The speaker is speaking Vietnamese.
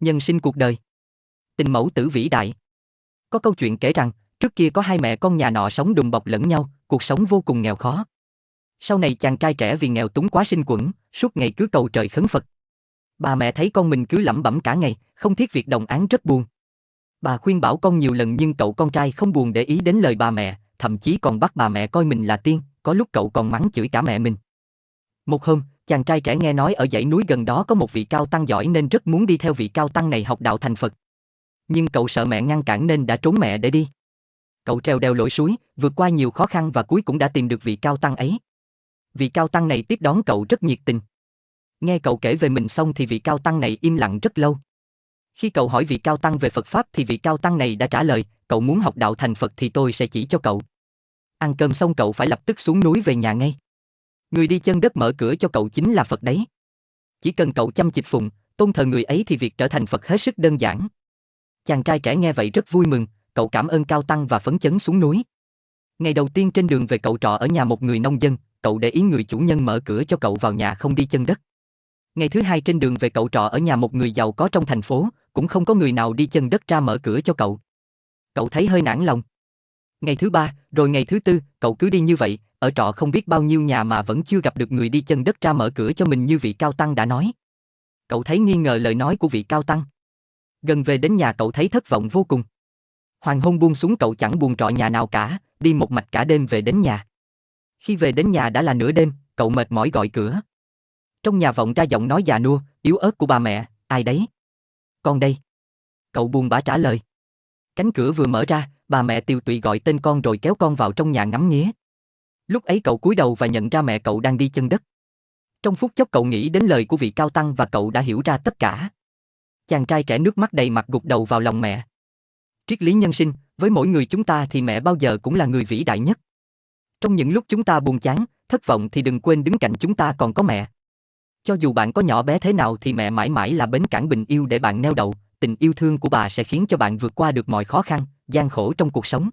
Nhân sinh cuộc đời. Tình mẫu tử vĩ đại. Có câu chuyện kể rằng, trước kia có hai mẹ con nhà nọ sống đùm bọc lẫn nhau, cuộc sống vô cùng nghèo khó. Sau này chàng trai trẻ vì nghèo túng quá sinh quẩn, suốt ngày cứ cầu trời khấn Phật. Bà mẹ thấy con mình cứ lẩm bẩm cả ngày, không thiết việc đồng án rất buồn. Bà khuyên bảo con nhiều lần nhưng cậu con trai không buồn để ý đến lời bà mẹ, thậm chí còn bắt bà mẹ coi mình là tiên, có lúc cậu còn mắng chửi cả mẹ mình. Một hôm, chàng trai trẻ nghe nói ở dãy núi gần đó có một vị cao tăng giỏi nên rất muốn đi theo vị cao tăng này học đạo thành Phật. Nhưng cậu sợ mẹ ngăn cản nên đã trốn mẹ để đi. Cậu treo đeo lội suối, vượt qua nhiều khó khăn và cuối cũng đã tìm được vị cao tăng ấy. Vị cao tăng này tiếp đón cậu rất nhiệt tình. Nghe cậu kể về mình xong thì vị cao tăng này im lặng rất lâu. Khi cậu hỏi vị cao tăng về Phật Pháp thì vị cao tăng này đã trả lời, cậu muốn học đạo thành Phật thì tôi sẽ chỉ cho cậu. Ăn cơm xong cậu phải lập tức xuống núi về nhà ngay. Người đi chân đất mở cửa cho cậu chính là Phật đấy. Chỉ cần cậu chăm chịch phụng, tôn thờ người ấy thì việc trở thành Phật hết sức đơn giản. Chàng trai trẻ nghe vậy rất vui mừng, cậu cảm ơn cao tăng và phấn chấn xuống núi. Ngày đầu tiên trên đường về cậu trọ ở nhà một người nông dân, cậu để ý người chủ nhân mở cửa cho cậu vào nhà không đi chân đất. Ngày thứ hai trên đường về cậu trọ ở nhà một người giàu có trong thành phố, cũng không có người nào đi chân đất ra mở cửa cho cậu. Cậu thấy hơi nản lòng. Ngày thứ ba, rồi ngày thứ tư, cậu cứ đi như vậy, ở trọ không biết bao nhiêu nhà mà vẫn chưa gặp được người đi chân đất ra mở cửa cho mình như vị cao tăng đã nói. Cậu thấy nghi ngờ lời nói của vị cao tăng. Gần về đến nhà cậu thấy thất vọng vô cùng. Hoàng hôn buông xuống cậu chẳng buồn trọ nhà nào cả, đi một mạch cả đêm về đến nhà. Khi về đến nhà đã là nửa đêm, cậu mệt mỏi gọi cửa. Trong nhà vọng ra giọng nói già nua, yếu ớt của bà mẹ, ai đấy? Con đây. Cậu buồn bã trả lời. Cánh cửa vừa mở ra, bà mẹ tiêu tụy gọi tên con rồi kéo con vào trong nhà ngắm nghía. Lúc ấy cậu cúi đầu và nhận ra mẹ cậu đang đi chân đất. Trong phút chốc cậu nghĩ đến lời của vị cao tăng và cậu đã hiểu ra tất cả. Chàng trai trẻ nước mắt đầy mặt gục đầu vào lòng mẹ. Triết lý nhân sinh, với mỗi người chúng ta thì mẹ bao giờ cũng là người vĩ đại nhất. Trong những lúc chúng ta buồn chán, thất vọng thì đừng quên đứng cạnh chúng ta còn có mẹ. Cho dù bạn có nhỏ bé thế nào thì mẹ mãi mãi là bến cảng bình yêu để bạn neo đậu, tình yêu thương của bà sẽ khiến cho bạn vượt qua được mọi khó khăn, gian khổ trong cuộc sống.